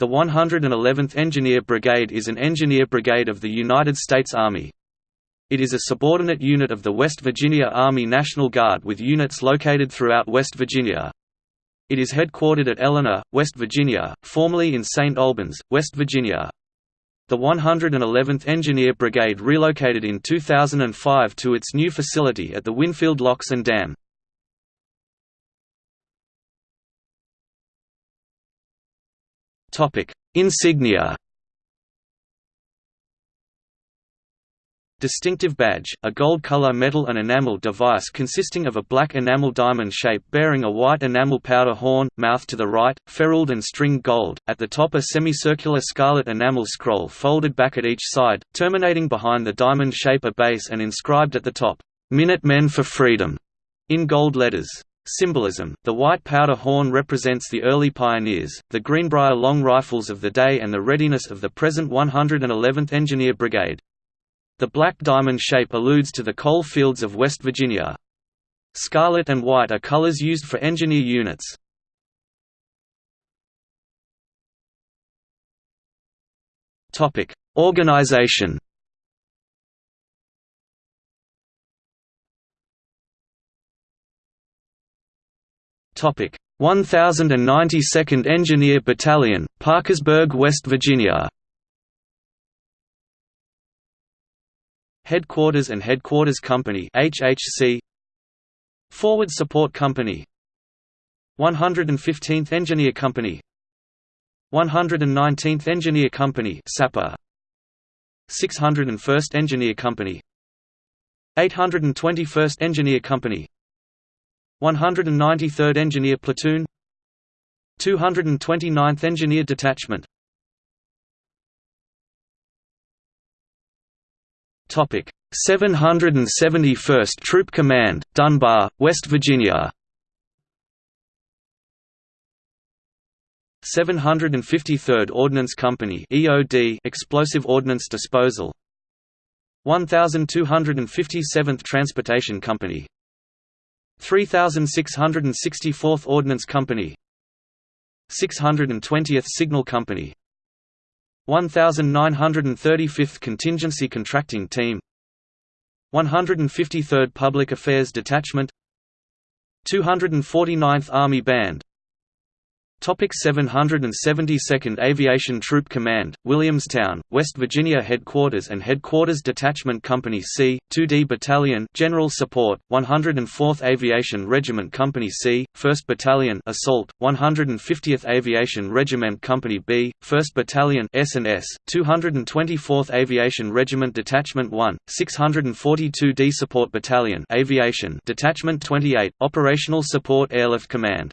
The 111th Engineer Brigade is an engineer brigade of the United States Army. It is a subordinate unit of the West Virginia Army National Guard with units located throughout West Virginia. It is headquartered at Eleanor, West Virginia, formerly in St. Albans, West Virginia. The 111th Engineer Brigade relocated in 2005 to its new facility at the Winfield Locks and Dam. Topic: Insignia. Distinctive badge, a gold-color metal and enamel device consisting of a black enamel diamond shape bearing a white enamel powder horn, mouth to the right, ferruled and stringed gold, at the top a semicircular scarlet enamel scroll folded back at each side, terminating behind the diamond shape a base and inscribed at the top, "'Minute Men for Freedom' in gold letters. Symbolism The white powder horn represents the early pioneers, the Greenbrier long rifles of the day and the readiness of the present 111th Engineer Brigade. The black diamond shape alludes to the coal fields of West Virginia. Scarlet and white are colors used for engineer units. Organization Topic. 1092nd Engineer Battalion, Parkersburg, West Virginia. Headquarters and Headquarters Company HHC Forward Support Company. 115th Engineer Company. 119th Engineer Company Sapper. 601st Engineer Company. 821st Engineer Company 193rd Engineer Platoon 229th Engineer Detachment Topic 771st Troop Command, Dunbar, West Virginia. 753rd Ordnance Company (EOD) Explosive Ordnance Disposal. 1257th Transportation Company 3664th Ordnance Company 620th Signal Company 1935th Contingency Contracting Team 153rd Public Affairs Detachment 249th Army Band Topic 772nd Aviation Troop Command, Williamstown, West Virginia Headquarters and Headquarters Detachment Company C, 2D Battalion General Support, 104th Aviation Regiment Company C, 1st Battalion Assault, 150th Aviation Regiment Company B, 1st Battalion S&S, 224th Aviation Regiment Detachment 1, 642d Support Battalion Aviation Detachment 28, Operational Support Airlift Command